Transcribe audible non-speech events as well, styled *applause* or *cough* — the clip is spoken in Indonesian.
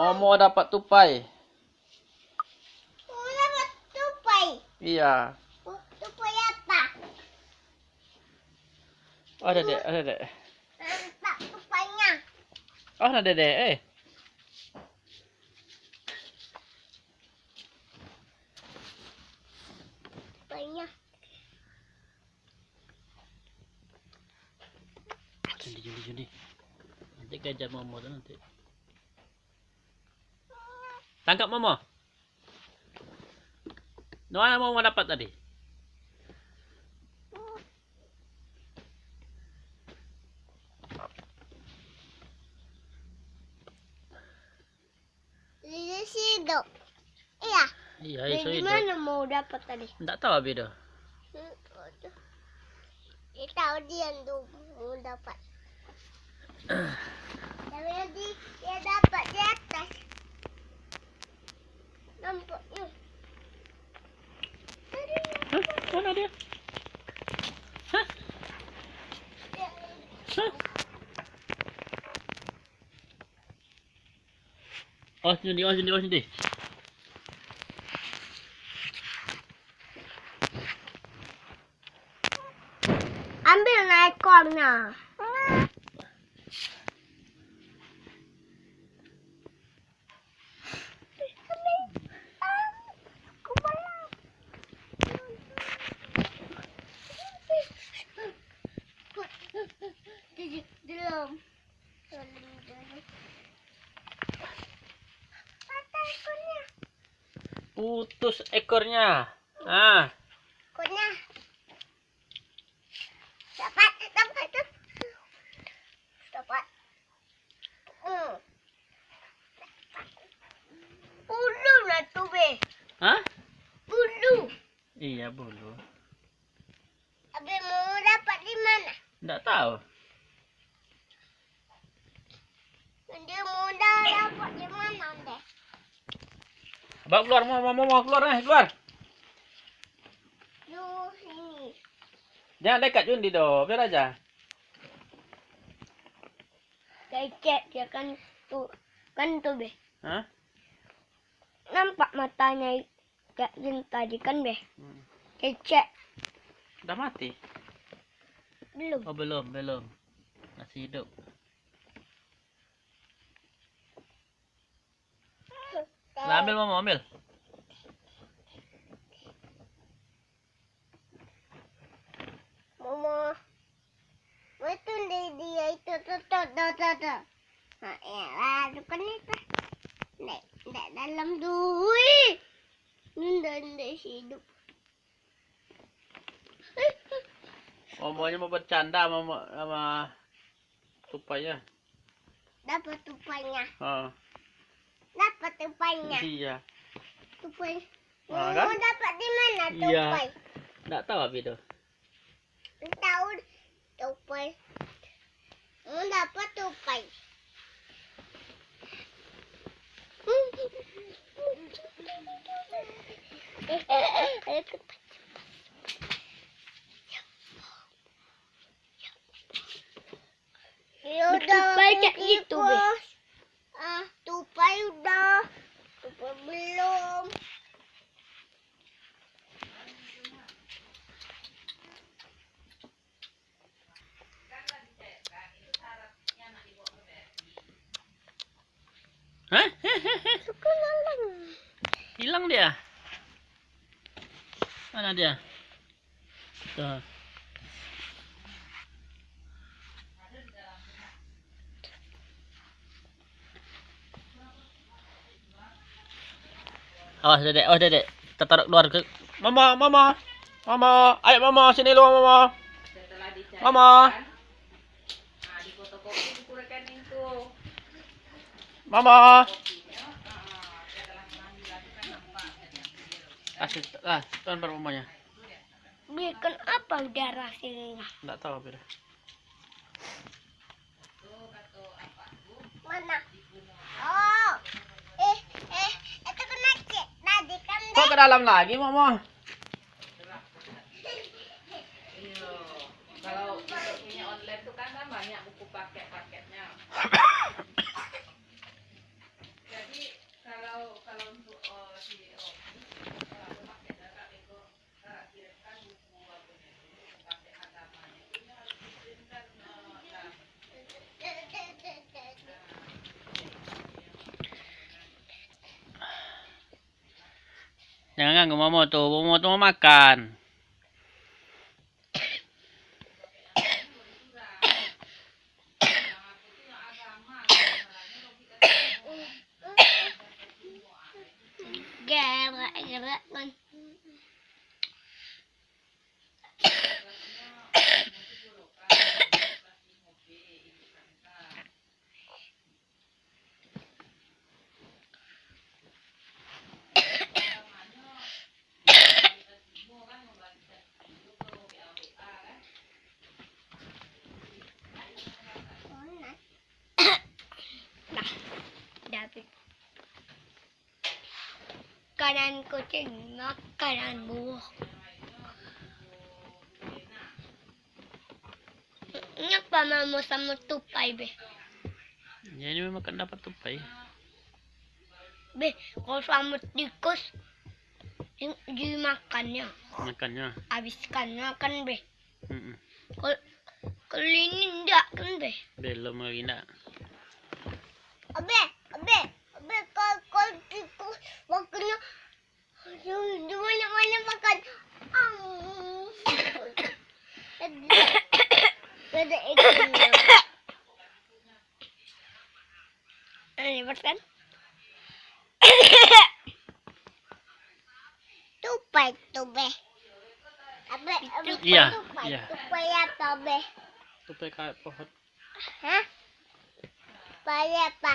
Momo dapat tupai. Mau dapat tupai. Iya. Tupai apa? Oh, ada dek, ada dek. Nampak tupainya. Oh, ada dek. Eh. Tupainya. Jundi, jundi, jundi. Nanti kejar Momo nanti. Tangkap Momo. Mana Momo dapat tadi? Di situ. Iya. Iya, itu itu. mana mau dapat tadi? Enggak tahu abi dah. Dia tahu dia mau dapat. *clears throat* Tapi dia dapat di atas. Nampaknya. Tadi Hah? Mana dia? Hah? dia Hah? Oh, sini, oh, sini, oh, sini. ambil naik ekornya. Belum. Patah ekornya. Putus ekornya. Ah, Ekornya. Dapat, dapat, dapat. Hmm. Bulu lah be. hah? Bulu. Iya, bulu. Abe mau dapat di mana? Enggak tahu. Dia mau dapat di mana, deh? Bawa keluar, mau, mau, mau keluar, eh, keluar. Di sini. Jangan dekat Jundi doh, biar aja. Kecek dia kan tu, kan tu, be. Hah? Nampak matanya kayak yang tadi kan, be. Hmm. Kecek. Udah mati? Belum. Oh, belum, belum. Masih hidup. Lah, ambil, mau ambil. Mama. Deh dia itu tuh tuh tuh tuh tuh. Nah, ya lah, itu itu. Nek, nek dalam duit. Nunda hidup. Momonya mau bercanda sama, sama tupainya. Dapat tupainya. Oh, Dapat tupainya. iya. Tupai. Ah, Mau kan? dapat di mana Iya. tupai? Enggak tahu abi tuh. Tahu tupai. Mau dapat tupai. Ya udah Tupai kayak gitu, Be. Ikut. Ah, tupai udah. Tupai belum. Hah? Suka lalang. Hilang dia. Mana dia? Tuh. Awas dedek, oh dedek. Kita taruh keluar ke Mama, mama. Mama, ayo mama sini lu mama. Mama. Mama. Kasih, ah, tuan per mamanya. Bikin apa udah rasanya? Enggak tahu dah. Mana? ke dalam lagi, Mama. Kalau punya online tuh kan banyak buku paket-paketnya. Jadi kalau kalau untuk eh, uh, di Jangan ganggu Momo tuh. Mau makan. Gerak gerak kan. Nah, Dapat. Kanan kucing, kanan buah. Ingat pa mo sama tupai, be. Ya ini memang kan dapat tupai. Be, kalau sama tikus, dimakannya, Makannya. habiskannya kan, be. Mm-mm. Kalau kalau ini enggak kan, be. Belum lagi nak. Abe, abe, di mana-mana makan. Ada *coughs* ikannya. *coughs* Ini kan? *coughs* Tupai, tupai. Abe, abe, Iya, tupai, iya. tupai apa, be? Tupai kayak pohon. Hah? Tupai apa?